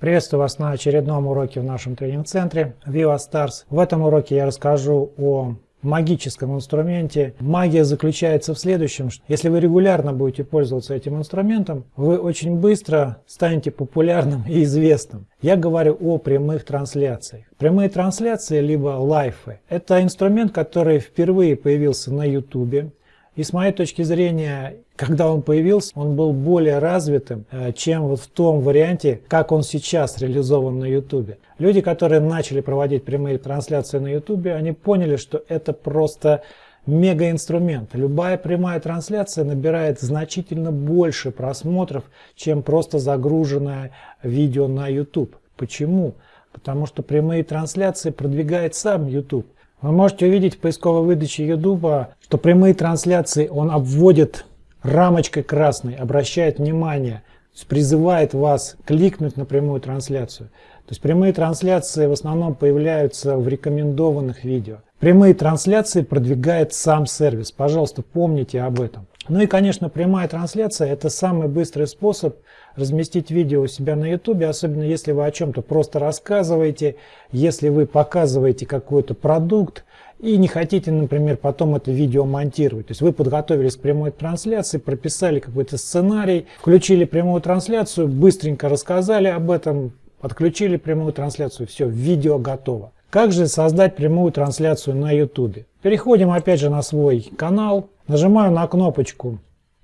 Приветствую вас на очередном уроке в нашем тренинг-центре Viva Stars. В этом уроке я расскажу о магическом инструменте. Магия заключается в следующем. Что если вы регулярно будете пользоваться этим инструментом, вы очень быстро станете популярным и известным. Я говорю о прямых трансляциях. Прямые трансляции, либо лайфы, это инструмент, который впервые появился на YouTube. И с моей точки зрения, когда он появился, он был более развитым, э, чем вот в том варианте, как он сейчас реализован на YouTube. Люди, которые начали проводить прямые трансляции на YouTube, они поняли, что это просто мегаинструмент. Любая прямая трансляция набирает значительно больше просмотров, чем просто загруженное видео на YouTube. Почему? Потому что прямые трансляции продвигает сам YouTube. Вы можете увидеть в поисковой выдаче YouTube, что прямые трансляции он обводит рамочкой красной, обращает внимание, призывает вас кликнуть на прямую трансляцию. То есть прямые трансляции в основном появляются в рекомендованных видео. Прямые трансляции продвигает сам сервис. Пожалуйста, помните об этом. Ну и, конечно, прямая трансляция – это самый быстрый способ разместить видео у себя на YouTube, особенно если вы о чем-то просто рассказываете, если вы показываете какой-то продукт и не хотите, например, потом это видео монтировать. То есть вы подготовились к прямой трансляции, прописали какой-то сценарий, включили прямую трансляцию, быстренько рассказали об этом, подключили прямую трансляцию, все, видео готово. Как же создать прямую трансляцию на YouTube? Переходим опять же на свой канал, нажимаю на кнопочку,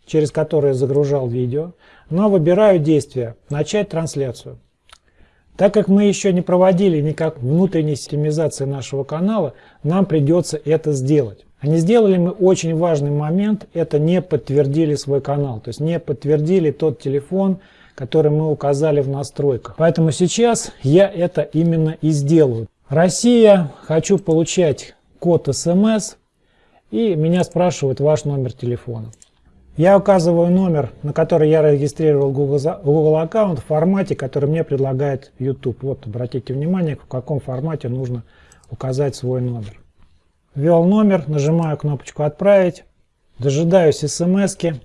через которую загружал видео, но выбираю действие «Начать трансляцию». Так как мы еще не проводили никак внутренней системизации нашего канала, нам придется это сделать. А не сделали мы очень важный момент, это не подтвердили свой канал, то есть не подтвердили тот телефон, который мы указали в настройках. Поэтому сейчас я это именно и сделаю. Россия, хочу получать код смс, и меня спрашивают ваш номер телефона. Я указываю номер, на который я регистрировал Google, Google аккаунт в формате, который мне предлагает YouTube. Вот, обратите внимание, в каком формате нужно указать свой номер. Ввел номер, нажимаю кнопочку «Отправить», дожидаюсь смс -ки.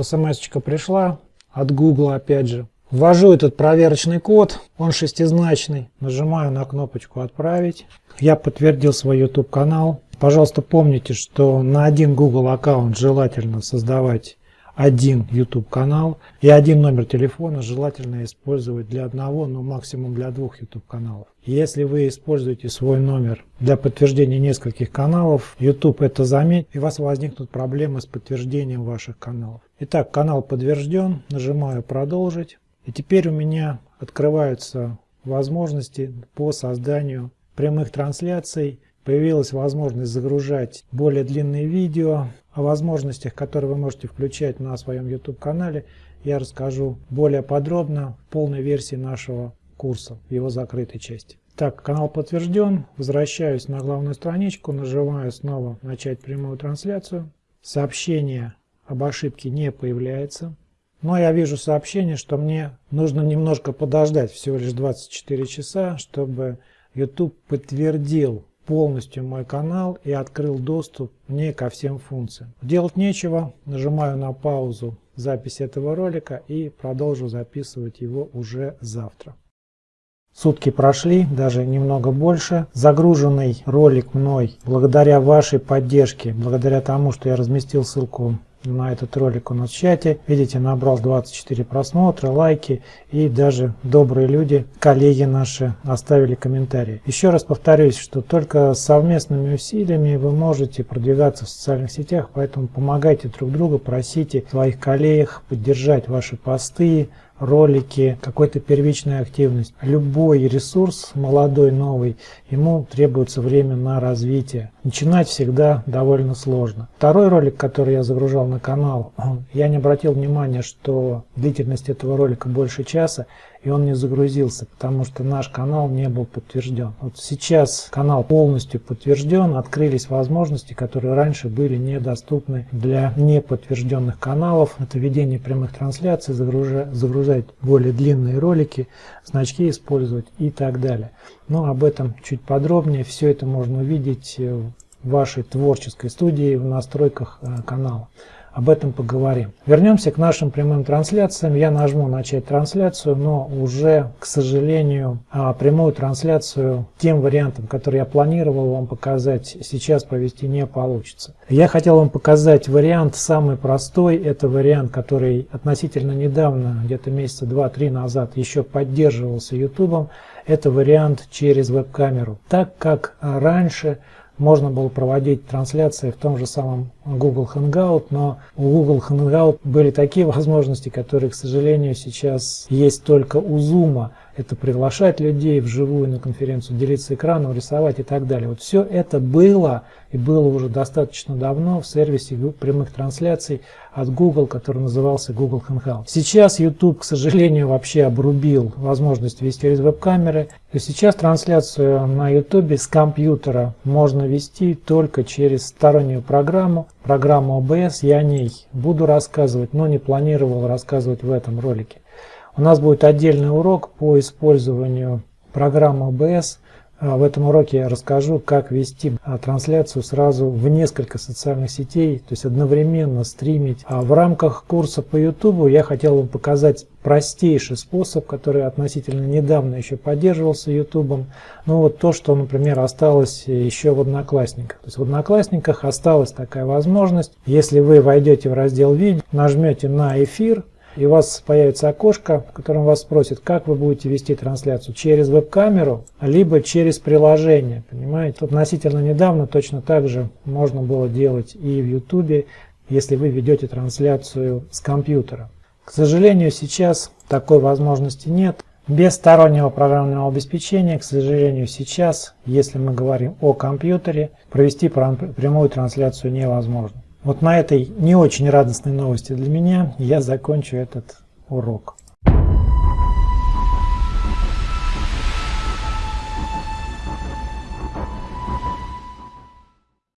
смс пришла от Google опять же. Ввожу этот проверочный код, он шестизначный, нажимаю на кнопочку «Отправить». Я подтвердил свой YouTube канал. Пожалуйста, помните, что на один Google аккаунт желательно создавать один YouTube канал и один номер телефона желательно использовать для одного, но максимум для двух YouTube каналов. Если вы используете свой номер для подтверждения нескольких каналов, YouTube это заметит и у вас возникнут проблемы с подтверждением ваших каналов. Итак, канал подтвержден, нажимаю продолжить. И теперь у меня открываются возможности по созданию прямых трансляций. Появилась возможность загружать более длинные видео. О возможностях, которые вы можете включать на своем YouTube-канале, я расскажу более подробно в полной версии нашего курса, в его закрытой части. Так, канал подтвержден. Возвращаюсь на главную страничку, нажимаю снова «Начать прямую трансляцию». Сообщение об ошибке не появляется. Но я вижу сообщение, что мне нужно немножко подождать, всего лишь 24 часа, чтобы YouTube подтвердил полностью мой канал и открыл доступ мне ко всем функциям. Делать нечего, нажимаю на паузу записи этого ролика и продолжу записывать его уже завтра. Сутки прошли, даже немного больше. Загруженный ролик мной, благодаря вашей поддержке, благодаря тому, что я разместил ссылку на этот ролик у нас в чате. Видите, набрал 24 просмотра, лайки и даже добрые люди, коллеги наши оставили комментарии. Еще раз повторюсь, что только совместными усилиями вы можете продвигаться в социальных сетях, поэтому помогайте друг другу, просите своих коллег поддержать ваши посты, ролики, какой-то первичная активность. Любой ресурс, молодой, новый, ему требуется время на развитие. Начинать всегда довольно сложно. Второй ролик, который я загружал на канал, я не обратил внимания, что длительность этого ролика больше часа и он не загрузился, потому что наш канал не был подтвержден. Вот сейчас канал полностью подтвержден, открылись возможности, которые раньше были недоступны для неподтвержденных каналов. Это ведение прямых трансляций, загружать, загружать более длинные ролики, значки использовать и так далее. Но об этом чуть подробнее. Все это можно увидеть в вашей творческой студии в настройках э, канала. Об этом поговорим. Вернемся к нашим прямым трансляциям. Я нажму начать трансляцию, но уже, к сожалению, а, прямую трансляцию тем вариантом, который я планировал вам показать, сейчас провести не получится. Я хотел вам показать вариант самый простой. Это вариант, который относительно недавно, где-то месяца 2-3 назад, еще поддерживался YouTube. Это вариант через веб-камеру. Так как раньше можно было проводить трансляции в том же самом Google Hangout, но у Google Hangout были такие возможности, которые, к сожалению, сейчас есть только у Zoom. Это приглашать людей вживую на конференцию, делиться экраном, рисовать и так далее. Вот все это было и было уже достаточно давно в сервисе прямых трансляций от Google, который назывался Google Hangout. Сейчас YouTube, к сожалению, вообще обрубил возможность вести через веб-камеры. И сейчас трансляцию на YouTube с компьютера можно вести только через стороннюю программу, программу OBS. Я о ней буду рассказывать, но не планировал рассказывать в этом ролике. У нас будет отдельный урок по использованию программы OBS в этом уроке я расскажу, как вести а, трансляцию сразу в несколько социальных сетей, то есть одновременно стримить. А в рамках курса по YouTube я хотел вам показать простейший способ, который относительно недавно еще поддерживался YouTube. Ну вот то, что, например, осталось еще в Одноклассниках. То есть в Одноклассниках осталась такая возможность. Если вы войдете в раздел видео, нажмете на эфир, и у вас появится окошко, в котором вас спросят, как вы будете вести трансляцию, через веб-камеру, либо через приложение. Понимаете? Относительно недавно точно так же можно было делать и в YouTube, если вы ведете трансляцию с компьютера. К сожалению, сейчас такой возможности нет. Без стороннего программного обеспечения, к сожалению, сейчас, если мы говорим о компьютере, провести прямую трансляцию невозможно. Вот на этой не очень радостной новости для меня я закончу этот урок.